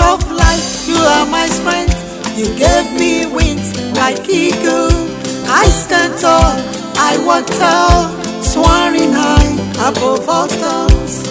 of life, you are my strength. You gave me wings like eagle. I stand tall, I walk tall, soaring high above all stars.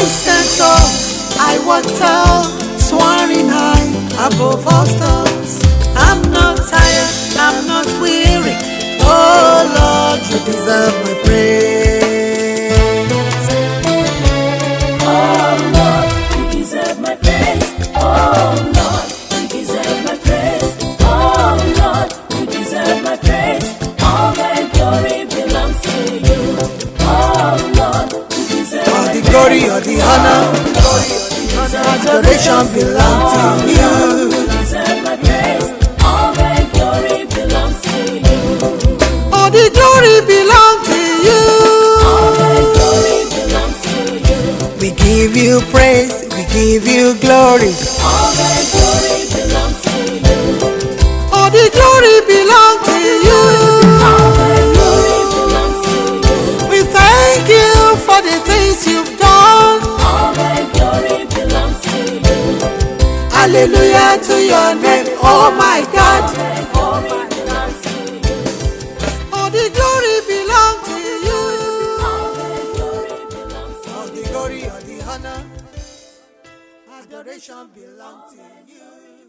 I stand tall, soaring high above all storms. Glory, all the honor, adoration belong to you. You deserve my praise. All the glory belongs to you. All the glory belong to you. All the glory belongs to you. We give you praise, we give you glory. All the glory belongs to you. All the glory Hallelujah to your name, oh my God. All the glory belongs to you. All the glory. All the honor, adoration belong to you.